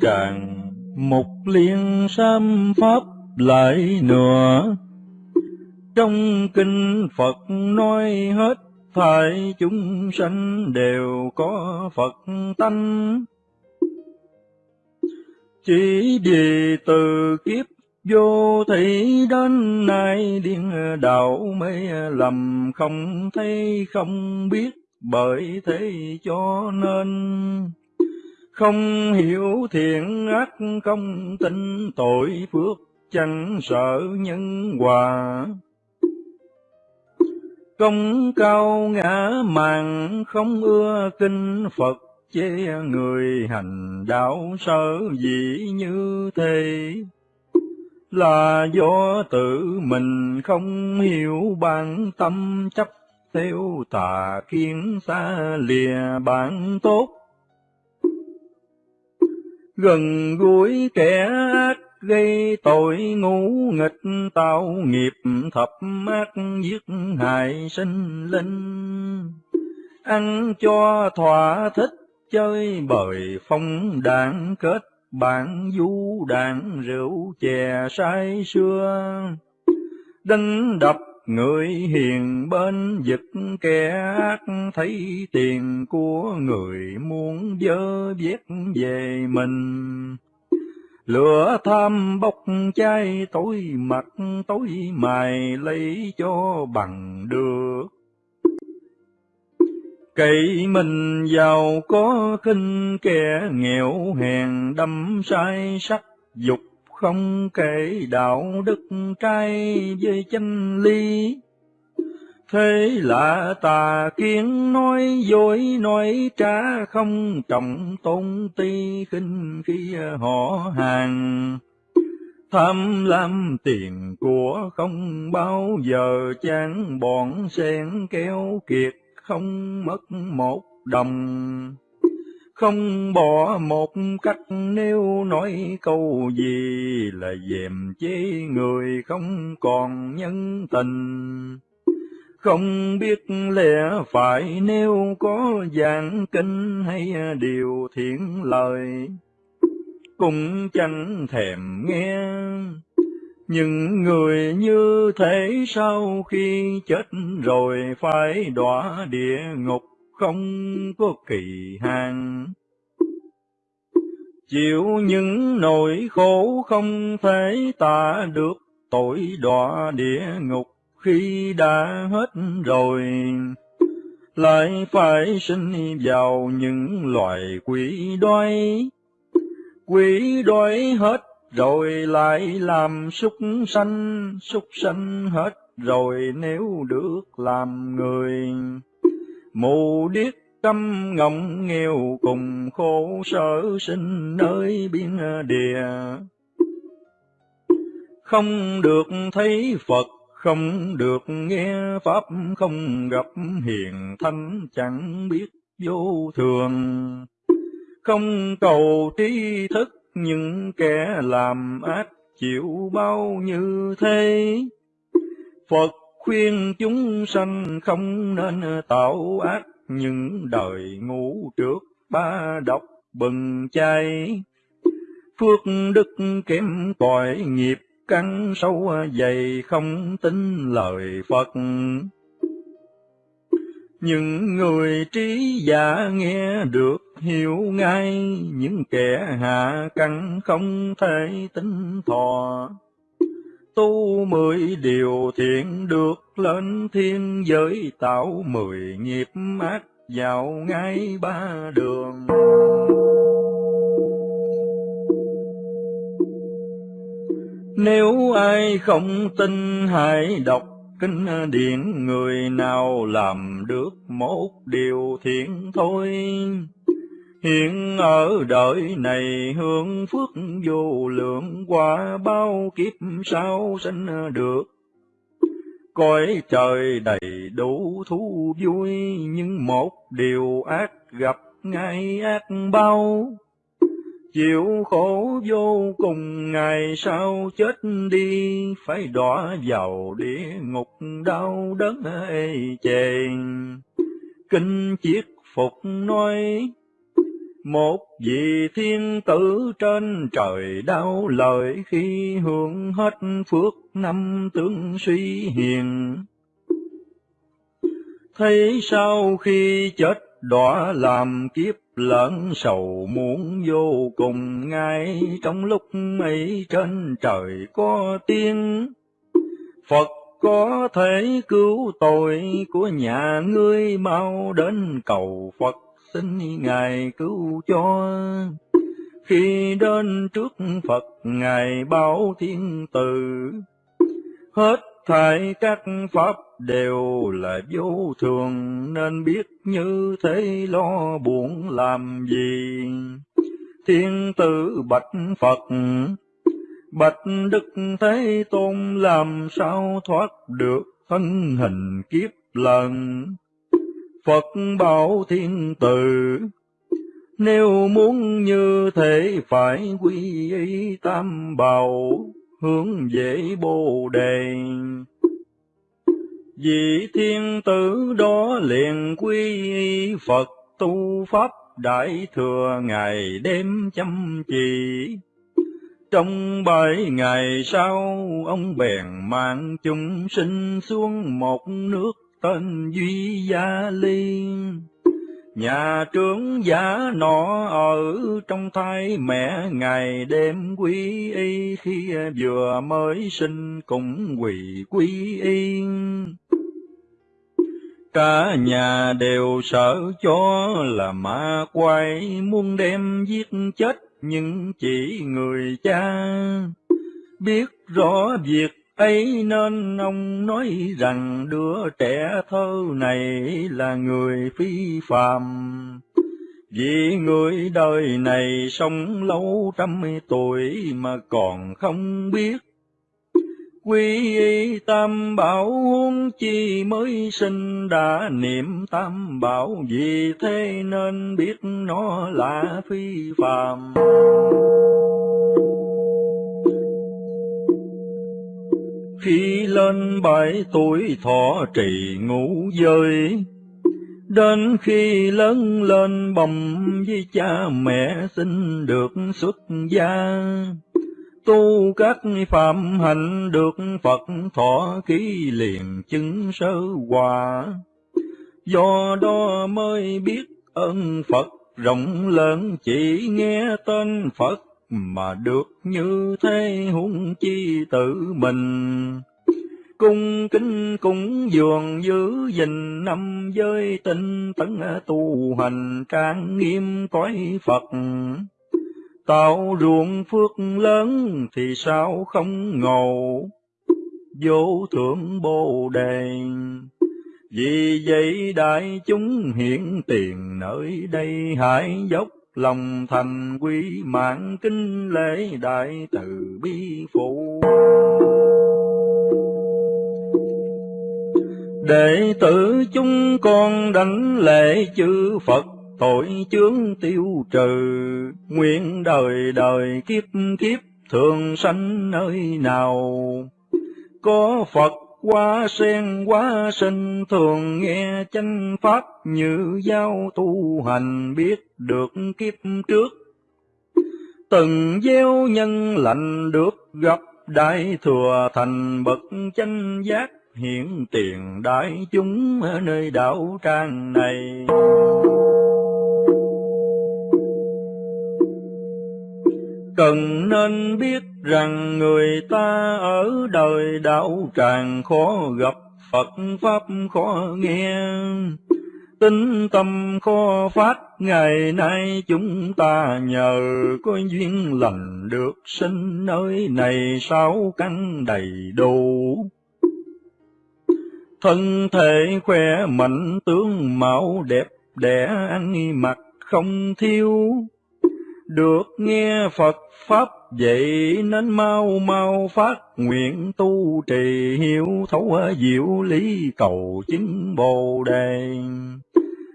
tràng, mục liên sam pháp lại nữa. Trong kinh Phật nói hết, phải chúng sanh đều có Phật tánh. Chỉ vì từ kiếp vô thị đến nay điên đạo mê lầm không thấy không biết bởi thế cho nên không hiểu thiện ác không tin tội phước chẳng sợ nhân quả công cao ngã màng không ưa kinh Phật chê người hành đạo sở dĩ như thế. Là do tự mình không hiểu bản tâm chấp theo tà kiến xa lìa bản tốt gần gũi kẻ ác gây tội ngu nghịch, tạo nghiệp thập ác, giết hại sinh linh. Ăn cho thỏa thích, chơi bời phong đạn, kết bạn du đạn, rượu chè say sưa. Đánh đập người hiền bên giật kẻ ác, thấy tiền của người muốn dơ viết về mình. Lửa tham bốc cháy, tối mặt tối mài lấy cho bằng được. Cậy mình giàu có, khinh kẻ nghèo hèn đâm sai sắc dục không kể đạo đức trai với chân lý. Thế là tà kiến nói dối, nói trá không trọng tôn ti khinh khi họ hàng. Tham lam tiền của không bao giờ chán, bọn sen kéo kiệt không mất một đồng không bỏ một cách nếu nói câu gì là dèm chế người không còn nhân tình. Không biết lẽ phải nếu có giảng kinh hay điều thiện lời, cũng chẳng thèm nghe. Những người như thế sau khi chết rồi phải đọa địa ngục không có kỳ hạn. Chịu những nỗi khổ không thể tả được tội đọa địa ngục khi đã hết rồi. Lại phải sinh vào những loài quỷ đói. Quỷ đói hết rồi lại làm súc sanh, súc sanh hết rồi nếu được làm người. Mù điếc câm ngọng nghèo cùng khổ sở sinh nơi biên địa. Không được thấy Phật, không được nghe Pháp, không gặp hiền thánh chẳng biết vô thường. Không cầu trí thức những kẻ làm ác chịu bao như thế. Phật khuyên chúng sanh không nên tạo ác, những đời ngủ trước ba độc bừng chay. Phước đức kém còi nghiệp căn sâu dày không tin lời Phật. Những người trí giả nghe được hiểu ngay, những kẻ hạ căn không thể tính thọ. Tu mười điều thiện được lên thiên giới, tạo mười nghiệp ác vào ngay ba đường. Nếu ai không tin, hãy đọc kinh điển, người nào làm được một điều thiện thôi. Hiện ở đời này hướng phước vô lượng qua bao kiếp sau sinh được. Cõi trời đầy đủ thú vui, nhưng một điều ác gặp ngay ác bao. Chịu khổ vô cùng ngày sau chết đi? Phải đọa vào địa ngục đau đớn ê chề. Kinh chiết phục nói một vị thiên tử trên trời đau lời khi hưởng hết phước năm tướng suy hiền. Thấy sau khi chết đọa làm kiếp lẫn sầu muốn vô cùng, ngay trong lúc ấy trên trời có tiếng Phật có thể cứu tội của nhà ngươi mau đến cầu Phật xin Ngài cứu cho. Khi đến trước Phật Ngài bảo thiên từ, hết thảy các pháp đều là vô thường, nên biết như thế lo buồn làm gì. Thiên tử bạch Phật, bạch Đức Thế Tôn làm sao thoát được thân hình kiếp lần. Phật bảo thiên tử, nếu muốn như thế phải quy y tam bảo, hướng về bồ đề. Vì thiên tử đó liền quy y Phật tu Pháp đại thừa ngày đêm chăm chỉ. Trong bảy ngày sau, ông bèn mang chúng sinh xuống một nước tên Duy Gia Liên. Nhà trưởng giả nọ ở trong thai mẹ ngày đêm quý y, khi vừa mới sinh cũng quỳ quý y. Cả nhà đều sợ cho là ma quay muốn đem giết chết nhưng chỉ người cha biết rõ việc ấy nên ông nói rằng đứa trẻ thơ này là người phi phàm. Vì người đời này sống lâu trăm tuổi mà còn không biết. Quy y tam bảo huống chi mới sinh đã, niệm tam bảo vì thế nên biết nó là phi phàm. Khi lên bảy tuổi thọ trì ngủ giới, Đến khi lớn lên bầm với cha mẹ xin được xuất gia, tu các phạm hạnh được Phật thọ ký liền chứng sơ hòa. Do đó mới biết ơn Phật rộng lớn chỉ nghe tên Phật mà được như thế huống chi tự mình. Cung kính cung dường giữ gìn năm giới tinh tấn tu hành trang nghiêm cõi Phật. Tạo ruộng phước lớn thì sao không ngầu, vô thượng bồ đề. Vì vậy đại chúng hiện tiền nơi đây hải dốc lòng thành quý mạng kinh lễ đại từ bi phụ. Đệ tử chúng con đảnh lễ chư Phật tội chướng tiêu trừ, nguyện đời đời kiếp kiếp thường sanh nơi nào. Có Phật qua sen quá sinh thường nghe chánh pháp như giao tu hành biết được kiếp trước. Từng gieo nhân lành được gặp đại thừa thành bậc chánh giác hiện tiền đại chúng ở nơi đạo tràng này. Cần nên biết rằng người ta ở đời đạo tràng khó gặp Phật Pháp khó nghe. Tinh tâm khó phát, ngày nay chúng ta nhờ có duyên lành được sinh nơi này sáu căn đầy đủ. Thân thể khỏe mạnh tướng mạo đẹp đẽ ăn mặc không thiếu được nghe Phật Pháp, vậy nên mau mau phát nguyện tu trì hiểu thấu diệu lý cầu chứng bồ đề.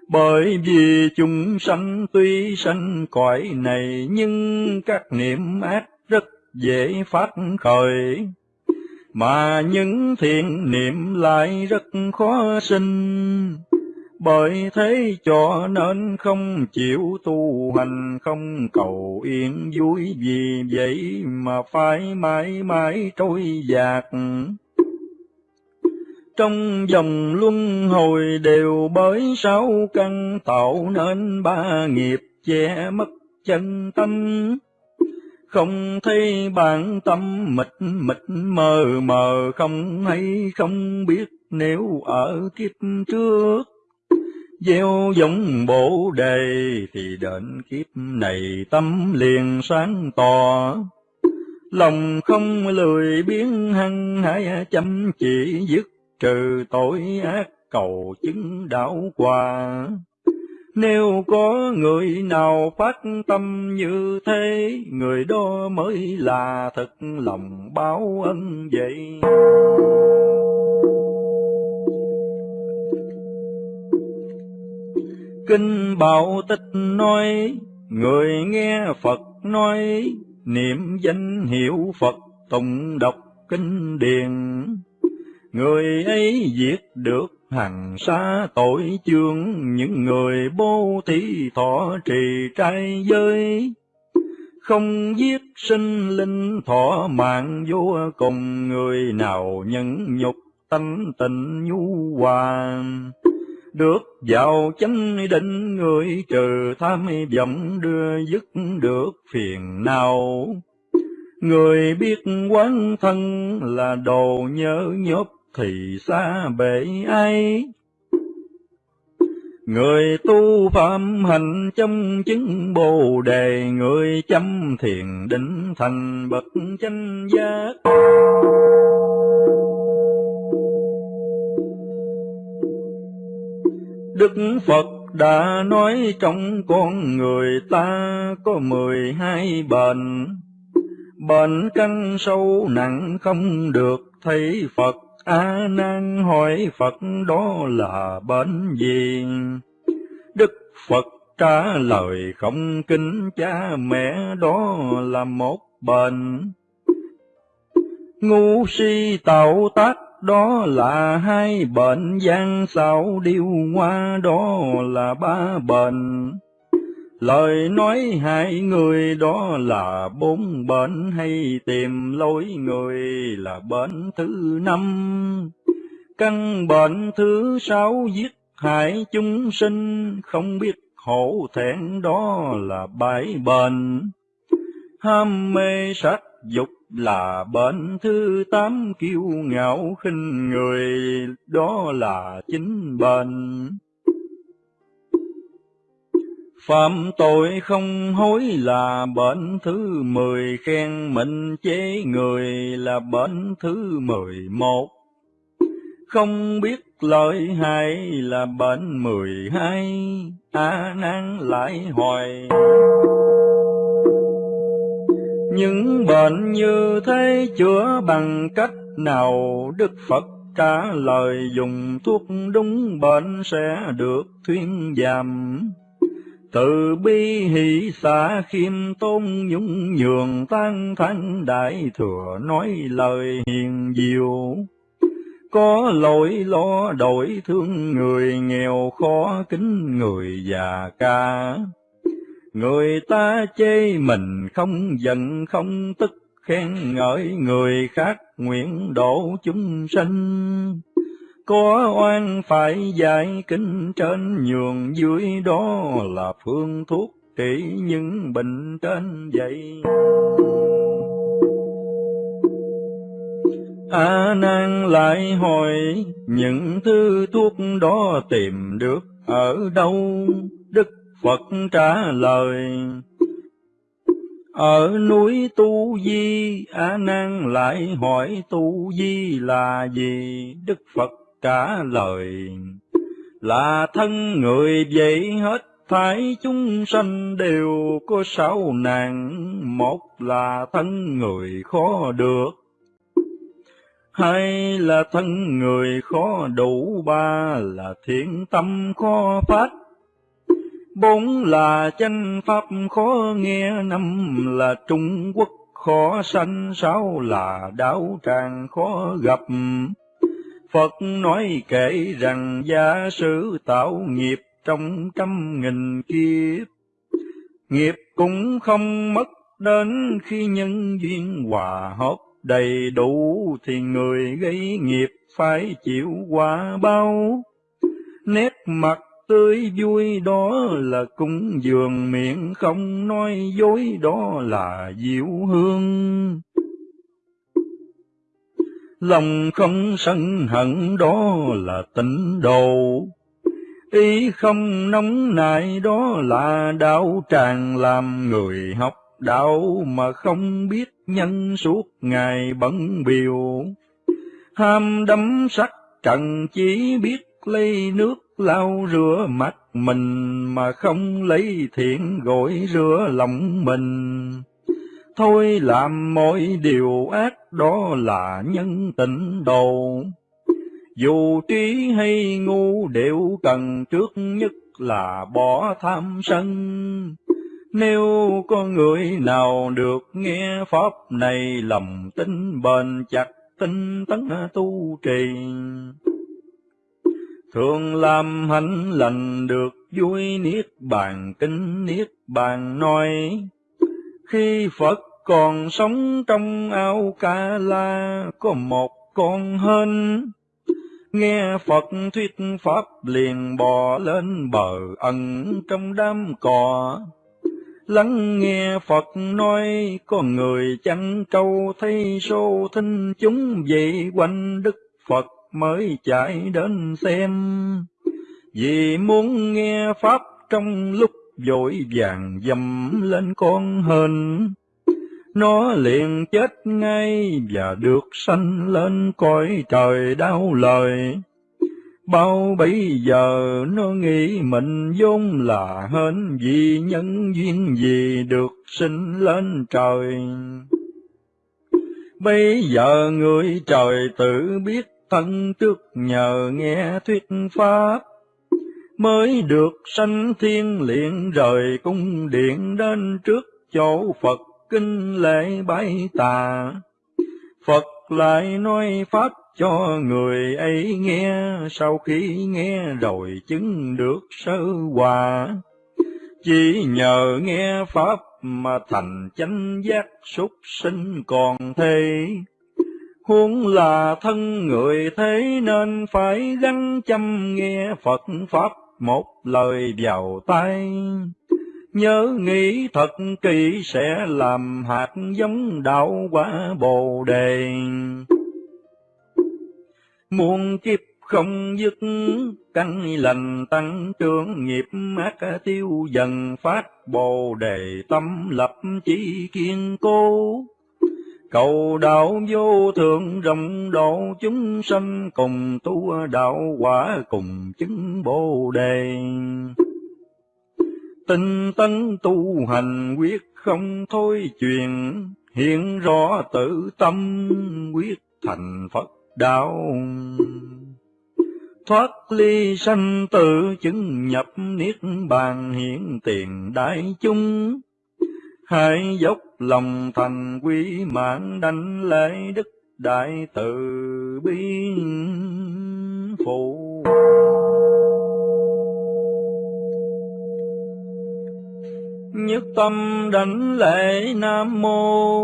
Bởi vì chúng sanh tuy sanh cõi này, nhưng các niệm ác rất dễ phát khởi. Mà những thiện niệm lại rất khó sinh bởi thế cho nên không chịu tu hành, không cầu yên vui, vì vậy mà phải mãi mãi trôi dạt. Trong dòng luân hồi đều bởi sáu căn tạo nên ba nghiệp che mất chân tâm không thấy bản tâm mịt mịt mờ mờ không hay không biết nếu ở kiếp trước gieo giống bổ đề thì đến kiếp này tâm liền sáng tỏ lòng không lười biến hăng hái chăm chỉ dứt trừ tội ác cầu chứng đạo quả nếu có người nào phát tâm như thế, người đó mới là thật lòng báo ân vậy. Kinh Bảo Tích nói, người nghe Phật nói, niệm danh hiệu Phật tụng đọc kinh điển. Người ấy diệt được hằng xa tội chương những người bố thí thọ trì trai giới không giết sinh linh thọ mạng vô cùng người nào nhẫn nhục tánh tình nhu hòa được vào chánh định người trừ tham vọng đưa dứt được phiền nào người biết quán thân là đồ nhớ nhốt thì xa bể ai. Người tu phạm hành trong chứng bồ đề, người chăm thiền định thành bậc chánh giác. Đức Phật đã nói trong con người ta có mười hai bệnh, bệnh căn sâu nặng không được thấy Phật A nan hỏi Phật đó là bệnh gì? Đức Phật trả lời không kính cha mẹ đó là một bệnh. Ngu si tạo tác đó là hai bệnh, gian xảo điêu hoa đó là ba bệnh. Lời nói hai người đó là bốn bệnh hay tìm lối người là bệnh thứ năm. Căn bệnh thứ sáu giết hại chúng sinh, không biết hổ thẹn đó là bảy bệnh. Ham mê sắc dục là bệnh thứ tám kiêu ngạo khinh người, đó là chính bệnh. Phạm tội không hối là bệnh thứ mười, khen mình chế người là bệnh thứ mười một. Không biết lợi hại là bệnh mười hai, a nan lại hoài. Những bệnh như thế chữa bằng cách nào Đức Phật trả lời, dùng thuốc đúng, bệnh sẽ được thuyên giảm từ bi hỷ xả khiêm tôn nhung nhường tan thanh, đại thừa nói lời hiền diệu. Có lỗi lo đổi thương người, nghèo khó kính người già ca. Người ta chê mình không giận, không tức, khen ngợi người khác nguyện độ chúng sanh có oan phải giải kinh trên nhường, dưới đó là phương thuốc trị những bệnh trên vậy. A nan lại hỏi, những thứ thuốc đó tìm được ở đâu? Đức Phật trả lời ở núi Tu Di, A Nan lại hỏi Tu Di là gì? Đức Phật trả lời là thân người vậy hết thảy chúng sanh đều có sáu nạn một là thân người khó được hai là thân người khó đủ ba là thiện tâm khó phát bốn là chân pháp khó nghe năm là trung quốc khó sanh sáu là đạo tràng khó gặp Phật nói kể rằng gia sử tạo nghiệp trong trăm nghìn kiếp, nghiệp cũng không mất đến khi nhân duyên hòa hợp đầy đủ thì người gây nghiệp phải chịu quả bao. Nét mặt tươi vui đó là cúng dường miệng không nói dối đó là diệu hương. Lòng không sân hận đó là tịnh độ, ý không nóng nại đó là đạo tràng làm người học đạo mà không biết nhân suốt ngày bận biểu. Ham đắm sắc trần chỉ biết lấy nước lau rửa mặt mình mà không lấy thiện gội rửa lòng mình. Thôi làm mọi điều ác đó là nhân tịnh đồ. Dù trí hay ngu đều cần trước nhất là bỏ tham sân. Nếu có người nào được nghe Pháp này lầm tin bền chặt, tinh tấn tu trì. Thường làm hạnh lành được vui niết bàn kinh niết bàn nói. Khi Phật còn sống trong ao ca la có một con hên. Nghe Phật thuyết Pháp liền bò lên bờ ẩn trong đám cỏ. Lắng nghe Phật nói, có người chăn trâu thấy sâu thinh chúng vậy quanh Đức Phật mới chạy đến xem. Vì muốn nghe Pháp trong lúc vội vàng dầm lên con hên, nó liền chết ngay và được sanh lên cõi trời đau lời. Bao bây giờ nó nghĩ mình vốn là hên vì nhân duyên gì được sinh lên trời. Bây giờ người trời tự biết thân trước nhờ nghe thuyết pháp, mới được sanh thiên liền rời cung điện đến trước chỗ Phật kinh lễ bái tà. Phật lại nói pháp cho người ấy nghe, sau khi nghe rồi chứng được sơ hòa. Chỉ nhờ nghe Pháp mà thành chánh giác súc sinh còn thế. Huống là thân người thế nên phải gắn chăm nghe Phật Pháp một lời vào tay. Nhớ nghĩ thật kỹ sẽ làm hạt giống đạo quả Bồ Đề. Muôn kiếp không dứt, căn lành tăng trưởng nghiệp ác tiêu dần phát Bồ Đề tâm lập chỉ kiên cố. Cầu đạo vô thượng rộng độ chúng sanh cùng tu đạo quả cùng chứng Bồ Đề. Tinh tấn tu hành quyết không thôi truyền, hiện rõ tự tâm quyết thành Phật đạo. Thoát ly sanh tử chứng nhập niết bàn hiện tiền đại chúng. Hãy dốc lòng thành quý mạng đánh lễ đức đại từ bi phụ. Nhất tâm đảnh lễ Nam Mô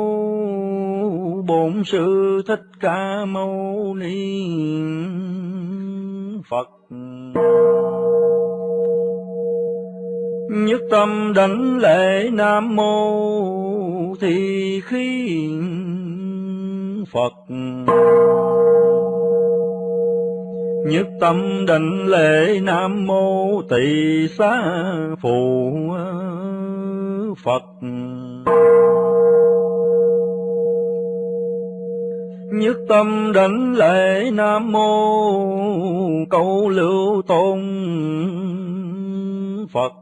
Bổn Sư Thích Ca Mâu Ni Phật Nhất tâm đảnh lễ Nam Mô Thì khi Phật Nhất tâm đảnh lễ Nam Mô Tỳ Xá Phụ Phật. Nhất tâm đảnh lễ Nam Mô Câu Lưu Tôn Phật.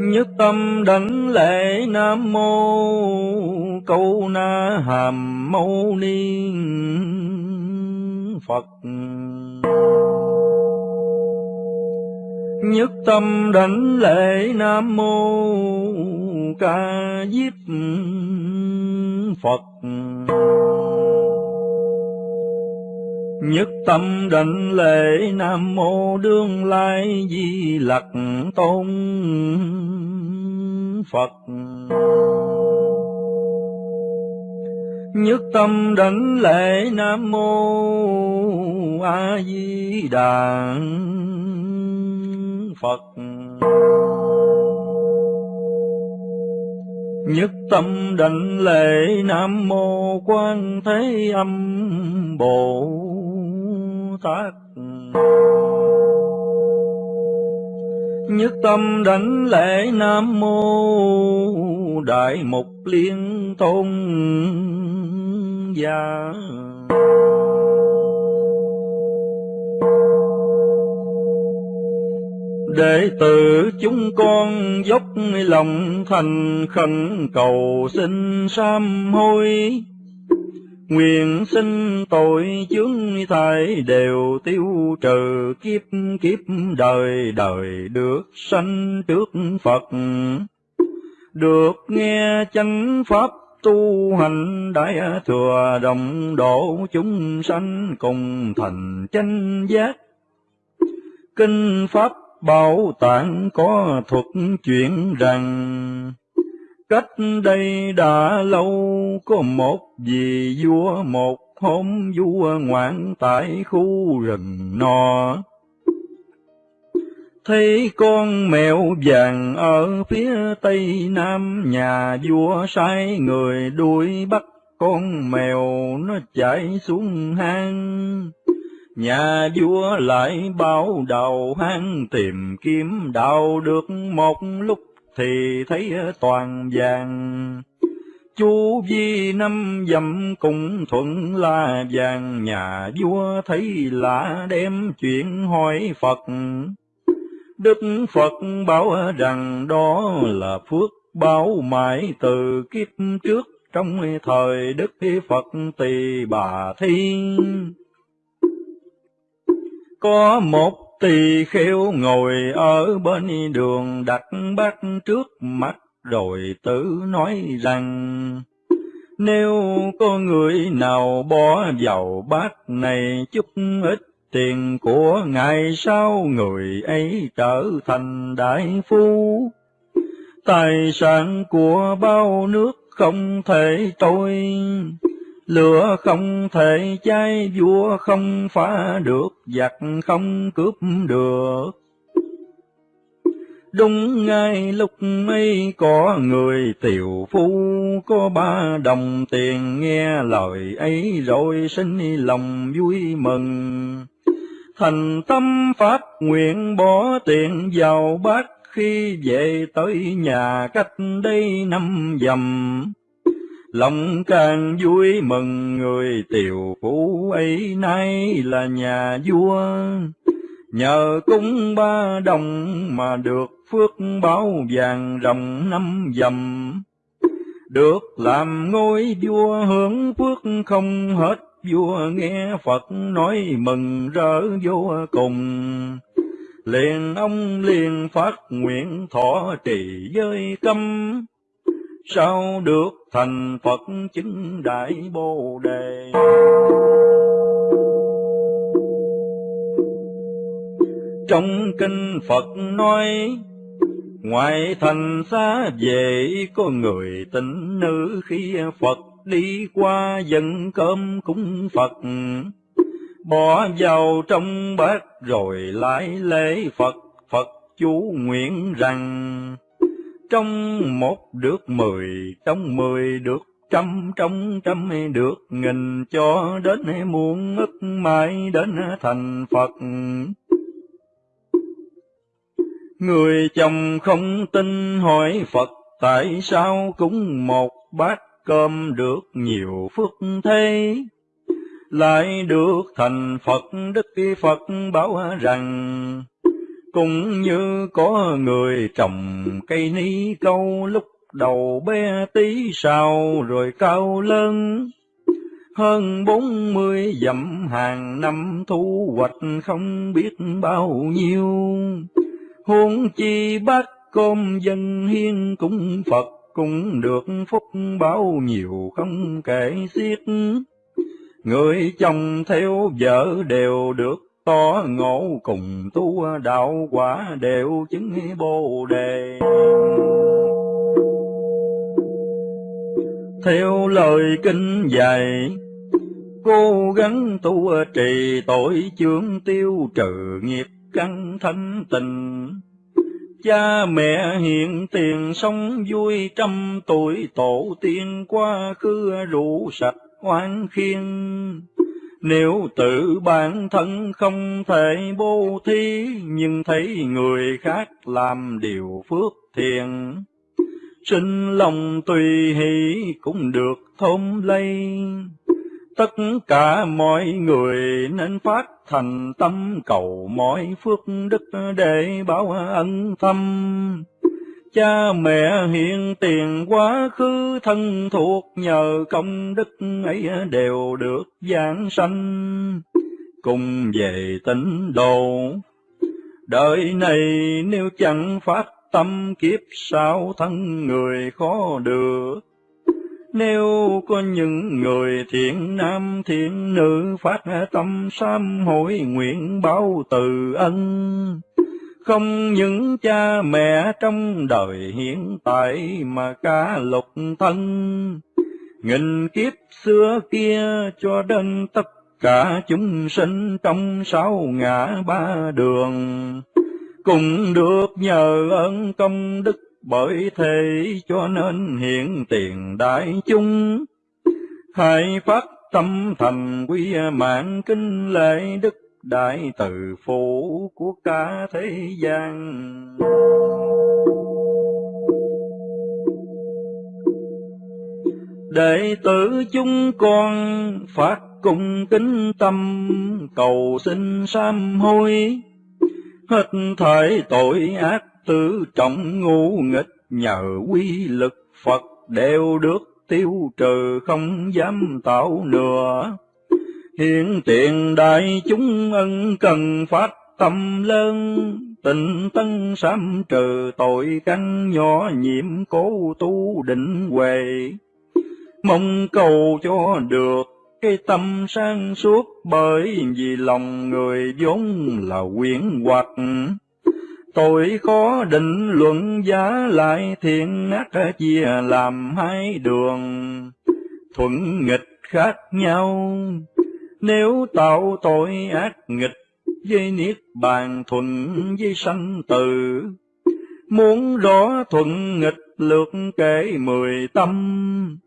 Nhất tâm đảnh lễ Nam Mô Câu Na Hàm Mâu Ni Phật nhất tâm đảnh lễ nam mô ca diếp phật nhất tâm đảnh lễ nam mô đương lai di lặc tôn. Phật. Nhất tâm đảnh lễ nam mô a di đà. Phật. Nhất tâm đảnh lễ nam mô quan thế âm bồ tác nhất tâm đảnh lễ nam mô đại mục liên tôn gia. Đệ tử chúng con dốc lòng thành khẩn cầu xin sám hối. Nguyện sinh tội chướng thải đều tiêu trừ, kiếp kiếp đời đời được sanh trước Phật. Được nghe chánh pháp tu hành đại thừa đồng độ chúng sanh cùng thành chánh giác. Kinh pháp bảo tạng có thuật chuyện rằng Cách đây đã lâu, có một vị vua, một hôm vua ngoạn tại khu rừng nọ. Thấy con mèo vàng ở phía tây nam, nhà vua sai người đuổi bắt con mèo nó chạy xuống hang. Nhà vua lại bao đầu hang tìm kiếm đào được một lúc thì thấy toàn vàng. Chú vi năm dặm cùng thuận là vàng, nhà vua thấy lạ đem chuyện hỏi Phật. Đức Phật bảo rằng đó là phước báo mãi từ kiếp trước trong thời Đức Phật Tỳ Bà Thiên. Có một Tỳ khiêu ngồi ở bên đường, đặt bát trước mắt rồi tự nói rằng, Nếu có người nào bỏ vào bát này, chút ít tiền của ngài sau người ấy trở thành đại phu. Tài sản của bao nước không thể tôi Lửa không thể cháy, vua không phá được, giặc không cướp được. Đúng ngay lúc ấy có người tiểu phu, có ba đồng tiền nghe lời ấy rồi sinh lòng vui mừng. Thành tâm phát nguyện bỏ tiền vào bát khi về tới nhà cách đây năm dầm Lòng càng vui mừng người tiểu phú ấy nay là nhà vua, Nhờ cúng ba đồng mà được phước báo vàng rồng năm dầm. Được làm ngôi vua hưởng phước không hết, vua nghe Phật nói mừng rỡ vô cùng. Liền ông liền phát nguyện thọ trì giới câm, sao được thành Phật chứng đại Bồ Đề. Trong kinh Phật nói, Ngoài thành xa về có người tịnh nữ khi Phật đi qua dân cơm cúng Phật, bỏ vào trong bát rồi lại lễ Phật, Phật chú nguyện rằng trong một được mười, trong mười được trăm, trong trăm được nghìn, cho đến muôn ức mãi đến thành Phật. Người chồng không tin hỏi Phật, tại sao cũng một bát cơm được nhiều phước thế? Lại được thành Phật, Đức Phật bảo rằng, cũng như có người trồng cây ni câu lúc đầu bé tí sao rồi cao lớn. Hơn bốn mươi dặm hàng năm thu hoạch không biết bao nhiêu. huống chi bác cơm dân hiên cũng Phật, cũng được phúc bao nhiều không kể xiết. Người chồng theo vợ đều được to ngộ cùng tu à, đạo quả đều chứng bồ đề. Theo lời kinh dạy, cố gắng tu à, trì tội chướng tiêu trừ nghiệp căn thanh tình. Cha mẹ hiện tiền sống vui trăm tuổi tổ tiên qua khứ rủ sạch oan khiên. Nếu tự bản thân không thể bố thí, nhưng thấy người khác làm điều phước thiện, sinh lòng tùy hỷ cũng được thôn lây. Tất cả mọi người nên phát thành tâm cầu mọi phước đức để báo ân thâm. Cha mẹ hiện tiền quá khứ thân thuộc nhờ công đức ấy đều được giảng sanh, cùng về tịnh độ. Đời này nếu chẳng phát tâm kiếp sau thân người khó được. Nếu có những người thiện nam thiện nữ phát tâm sám hối nguyện báo từ ân, không những cha mẹ trong đời hiện tại mà cả lục thân, nghìn kiếp xưa kia cho đến tất cả chúng sinh trong sáu ngã ba đường, cùng được nhờ ơn công đức bởi thế cho nên hiện tiền đại chúng, hãy phát tâm thành quy mạng kinh lễ đức đại từ phủ của cả thế gian. Đệ tử chúng con phát cùng kính tâm cầu xin sám hối, hết thảy tội ác tư trọng ngu nghịch nhờ quy lực Phật đều được tiêu trừ không dám tạo nữa. Hiện tiền đại chúng ân cần phát tâm lớn, tình tân sám trừ tội căn nhỏ nhiễm cố tu định huệ. Mong cầu cho được cái tâm sang suốt bởi vì lòng người vốn là quyển hoặc Tội khó định luận giá lại thiện ác chia làm hai đường, thuận nghịch khác nhau. Nếu tạo tội ác nghịch với niết bàn thuận với sanh tử, muốn rõ thuận nghịch lượt kể mười tâm.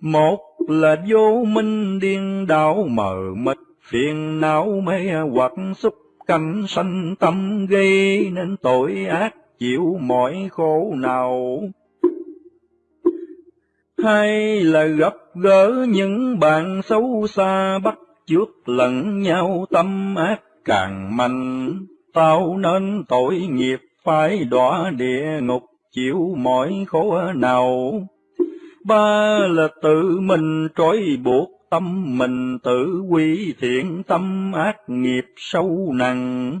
Một là vô minh điên đảo mờ mịt phiền não mê hoặc xúc cảnh sanh tâm gây nên tội ác chịu mọi khổ nào. Hay là gặp gỡ những bạn xấu xa bắt trước lẫn nhau tâm ác càng mạnh, tao nên tội nghiệp phải đọa địa ngục chịu mọi khổ nào. Ba là tự mình trói buộc tâm mình tự quy thiện tâm ác nghiệp sâu nặng.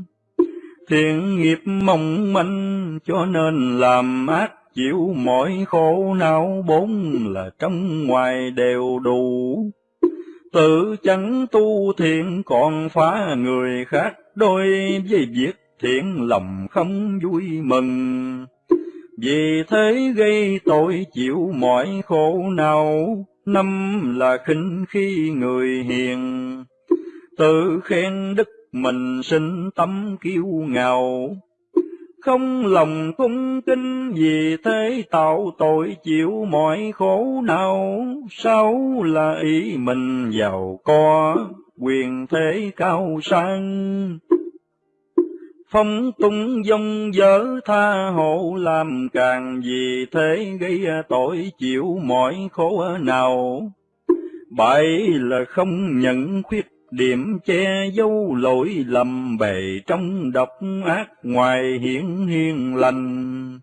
Thiện nghiệp mong manh cho nên làm ác chịu mọi khổ não bốn là trong ngoài đều đủ. Tự chẳng tu thiện còn phá người khác đôi với việc thiện lòng không vui mừng. Vì thế gây tội chịu mọi khổ nào, năm là khinh khi người hiền, tự khen đức mình sinh tâm kiêu ngạo, không lòng cung kính vì thế tạo tội chịu mọi khổ nào, sáu là ý mình giàu có, quyền thế cao sang. Phong tung dông dở tha hộ làm càng vì thế gây tội chịu mọi khổ nào. Bảy là không nhận khuyết điểm che dấu lỗi lầm bề trong độc ác ngoài hiển hiền lành.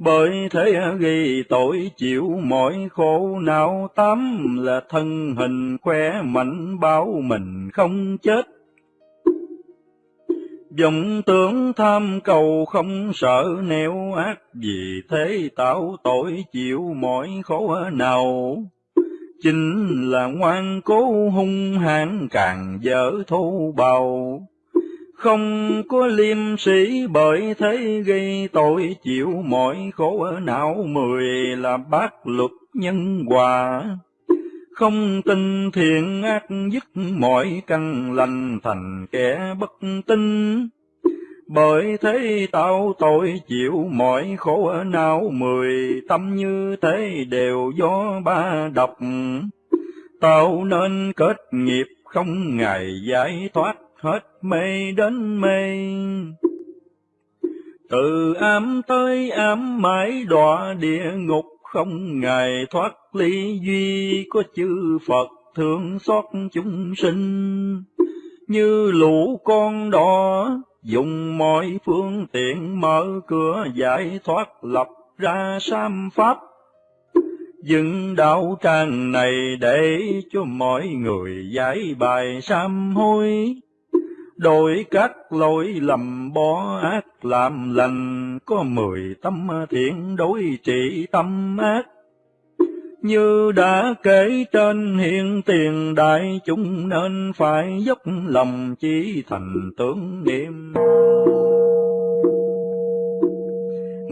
Bởi thế gây tội chịu mọi khổ não tám là thân hình khỏe mạnh báo mình không chết vọng tưởng tham cầu không sợ nẻo ác, vì thế tạo tội chịu mọi khổ nào. Chính là ngoan cố hung hãn càng dở thô bào, không có liêm sĩ bởi thế gây tội chịu mọi khổ ở não mười là bác luật nhân hòa. Không tin thiện ác dứt mọi căn lành thành kẻ bất tin bởi thế tao tội chịu mọi khổ ở não, mười tâm như thế đều do ba độc. Tao nên kết nghiệp không ngày giải thoát hết mê đến mê. Từ ám tới ám mãi đọa địa ngục không ngày thoát ly duy có chư Phật thương xót chúng sinh. Như lũ con đỏ dùng mọi phương tiện mở cửa giải thoát lập ra sam pháp. Dựng đạo tràng này để cho mọi người giải bài sam hối đổi các lỗi lầm bỏ ác làm lành, có mười tâm thiện đối trị tâm ác như đã kể trên hiện tiền, đại chúng nên phải dốc lòng chỉ thành tưởng niệm.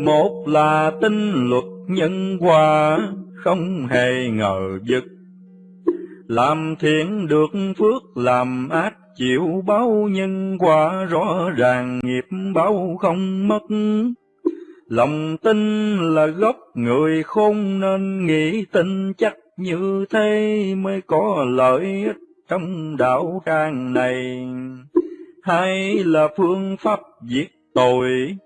Một là tinh luật nhân quả không hề ngờ vực. Làm thiện được phước, làm ác chịu báo nhân quả rõ ràng nghiệp báo không mất lòng tin là gốc, người khôn nên nghĩ tin, chắc như thế mới có lợi ích trong đạo tràng này. Hay là phương pháp diệt tội?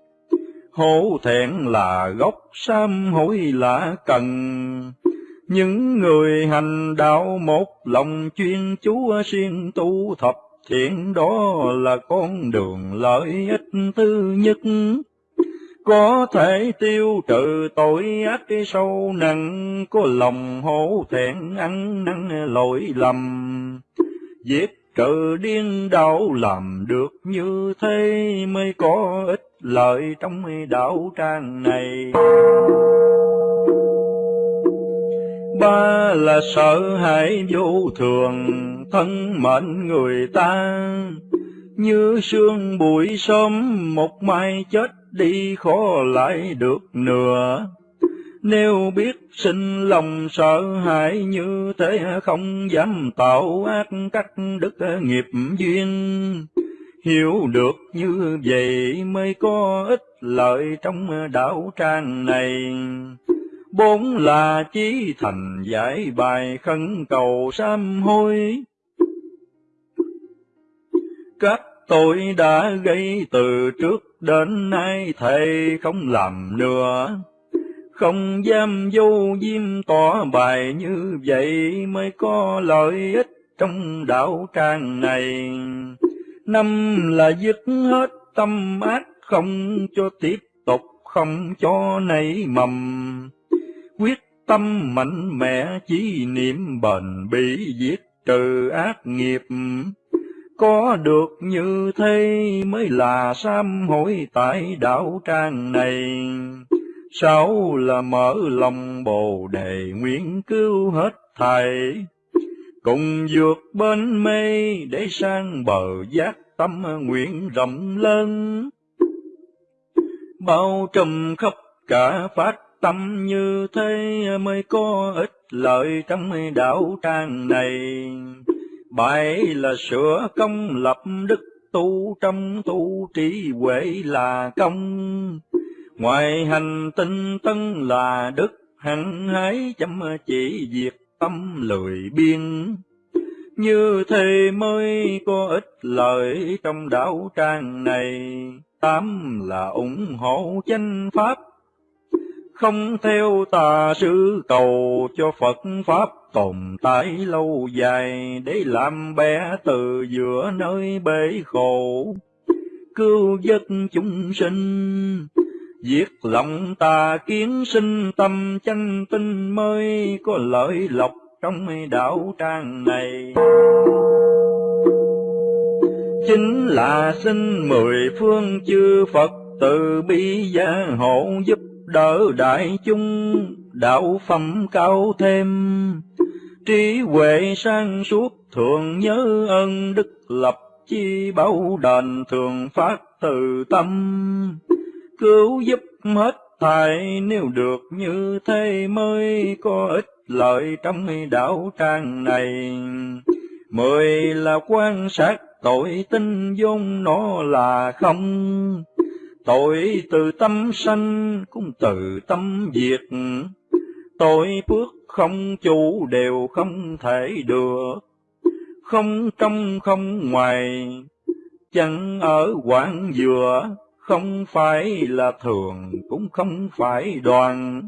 Hổ thẹn là gốc sam hối là cần. Những người hành đạo một lòng chuyên chúa siêng tu thập thiện đó là con đường lợi ích thứ nhất có thể tiêu trừ tội ác sâu nặng, có lòng hổ thẹn ăn năn lỗi lầm. Giết trừ điên đạo làm được như thế mới có ích lợi trong đạo trang này. Ba là sợ hãi vô thường, thân mệnh người ta. Như sương bụi sớm, một mai chết đi khó lại được nửa. Nếu biết sinh lòng sợ hãi như thế, không dám tạo ác cắt đức nghiệp duyên. Hiểu được như vậy mới có ích lợi trong đạo trang này. Bốn là chí thành giải bài khấn cầu sám hối. Các tôi đã gây từ trước đến nay, thầy không làm nữa. Không dám vô diêm tỏ bài như vậy, mới có lợi ích trong đạo trang này. Năm là dứt hết tâm ác, không cho tiếp tục, không cho nảy mầm. Quyết tâm mạnh mẽ, chỉ niệm bền bỉ giết trừ ác nghiệp có được như thế mới là sám hối tại đạo trang này. Sáu là mở lòng bồ đề nguyện cứu hết thầy. Cùng vượt bên mê để sang bờ giác tâm nguyện rộng lớn. Bao trùm khắp cả phát tâm như thế mới có ích lợi trong đạo trang này bảy là sửa công lập đức tu, trong tu trí huệ là công. Ngoài hành tinh tân là đức hẳn hãy chăm chỉ việc tâm lười biên như thế mới có ích lợi trong đạo trang này. Tám là ủng hộ chánh pháp không theo tà sư cầu cho Phật Pháp tồn tại lâu dài để làm bé từ giữa nơi bể khổ, cứu giấc chúng sinh. Diệt lòng tà kiến sinh tâm chân tinh mới có lợi lộc trong đạo trang này. chính là xin mười phương chư Phật từ bi gia hộ giúp đỡ đại chúng, đạo phẩm cao thêm. Trí huệ sang suốt thường nhớ ơn đức lập chi bao đền thường phát từ tâm. Cứu giúp hết thảy nếu được như thế mới có ích lợi trong đạo trang này. Mười là quan sát tội tinh vốn nó là không tội từ tâm sanh cũng từ tâm diệt. Tội phước không chủ đều không thể được. Không trong không ngoài, chẳng ở quảng dừa, không phải là thường cũng không phải đoàn.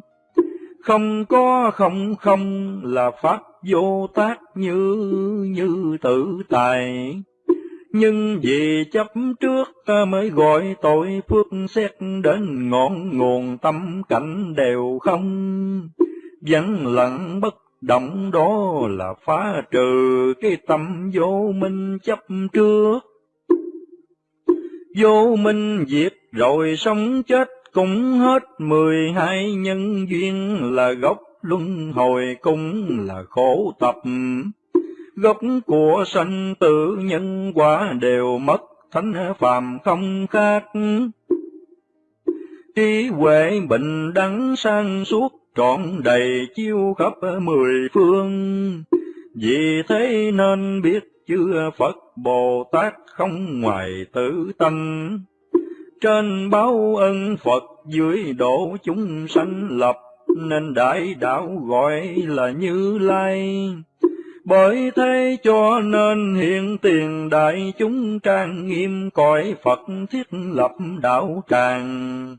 Không có không không là pháp vô tác như như tự tài nhưng vì chấp trước ta mới gọi tội phước xét đến ngọn nguồn tâm cảnh đều không. Vẫn lặng bất động đó là phá trừ cái tâm vô minh chấp trước. Vô minh diệt rồi sống chết cũng hết mười hai nhân duyên là gốc luân hồi cũng là khổ tập gốc của sanh tử nhân quả đều mất, thánh phàm không khác. Trí huệ bình đẳng sang suốt, trọn đầy chiêu khắp mười phương. Vì thế nên biết chưa Phật Bồ Tát không ngoài tử tánh trên báo ân Phật dưới độ chúng sanh lập, nên đại đạo gọi là Như Lai bởi thế cho nên hiện tiền đại chúng trang nghiêm cõi Phật thiết lập đạo tràng.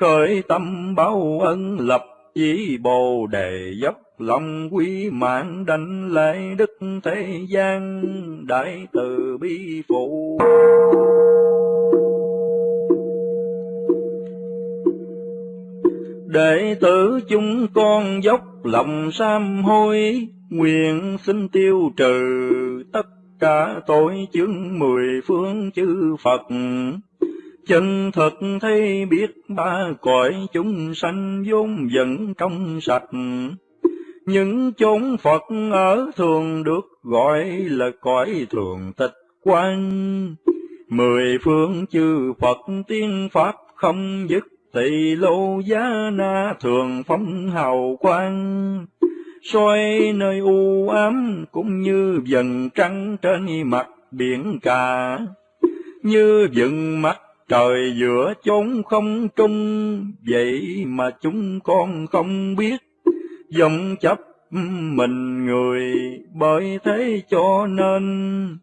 Khởi tâm báo ân lập chỉ bồ đề dốc lòng quý mạng đảnh lễ đức thế gian đại từ bi phụ. Đệ tử chúng con dốc lòng sám hối nguyện xin tiêu trừ tất cả tội chứng mười phương chư Phật. Chân thật thấy biết ba cõi chúng sanh vốn dẫn trong sạch. Những chốn Phật ở thường được gọi là cõi thường tịch quan. Mười phương chư Phật tiên pháp không dứt tỳ lô giá na thường phóng hào quang soi nơi u ám cũng như dần trăng trên mặt biển cả. Như dựng mắt trời giữa chốn không trung, vậy mà chúng con không biết. Dòng chấp mình người bởi thế cho nên,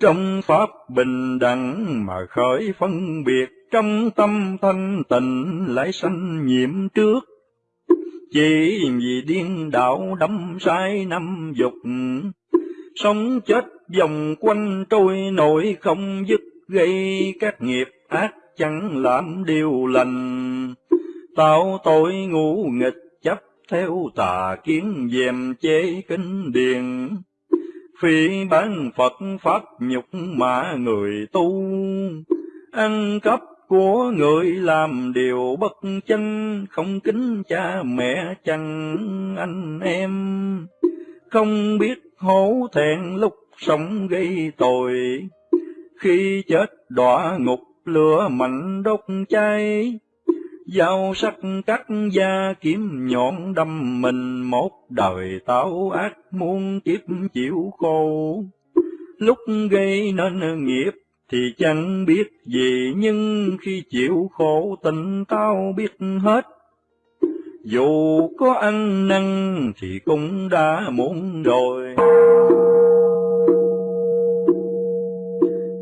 trong pháp bình đẳng mà khởi phân biệt, trong tâm thanh tịnh lại sanh nhiễm trước chỉ vì điên đảo đắm sai năm dục, sống chết vòng quanh trôi nổi không dứt, gây các nghiệp ác chẳng làm điều lành. Tạo tội ngu nghịch chấp theo tà kiến dèm chế kinh điền. Phi bán phật pháp nhục mà người tu, ăn cắp của người làm điều bất chân, không kính cha mẹ chăng anh em. Không biết hổ thẹn lúc sống gây tội, khi chết đọa ngục lửa mạnh đốt cháy. Dao sắc cắt da kiếm nhọn đâm mình một đời tạo ác muôn kiếp chịu khổ. Lúc gây nên nghiệp thì chẳng biết gì nhưng khi chịu khổ tình tao biết hết. Dù có ăn năn thì cũng đã muộn rồi.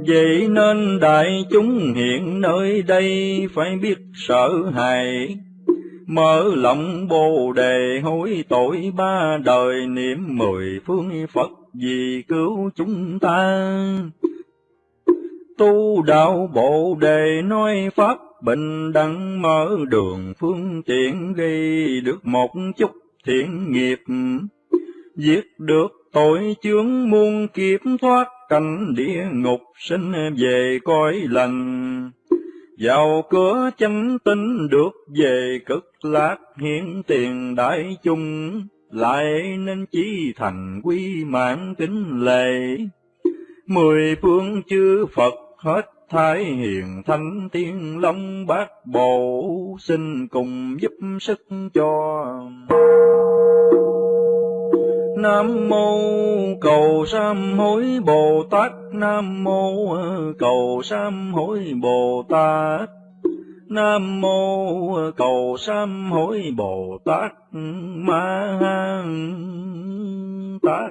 Vậy nên đại chúng hiện nơi đây phải biết sợ hãi, Mở lòng bồ đề hối tội ba đời niệm mười phương Phật vì cứu chúng ta. Tu đạo bộ đề nói Pháp bình đẳng mở đường phương tiện gây được một chút thiện nghiệp, giết được tội chướng muôn kiếp thoát cảnh địa ngục sinh về cõi lành. Vào cửa chánh tinh được về cực lạc hiện tiền đại chung, lại nên chí thành quy mạng kính lệ. Mười phương chư Phật hết Thái hiền thanh tiên long bát bộ, xin cùng giúp sức cho. Nam mô cầu sám hối Bồ Tát Nam mô cầu sám hối Bồ Tát Nam mô cầu sám hối Bồ Tát Ma Tát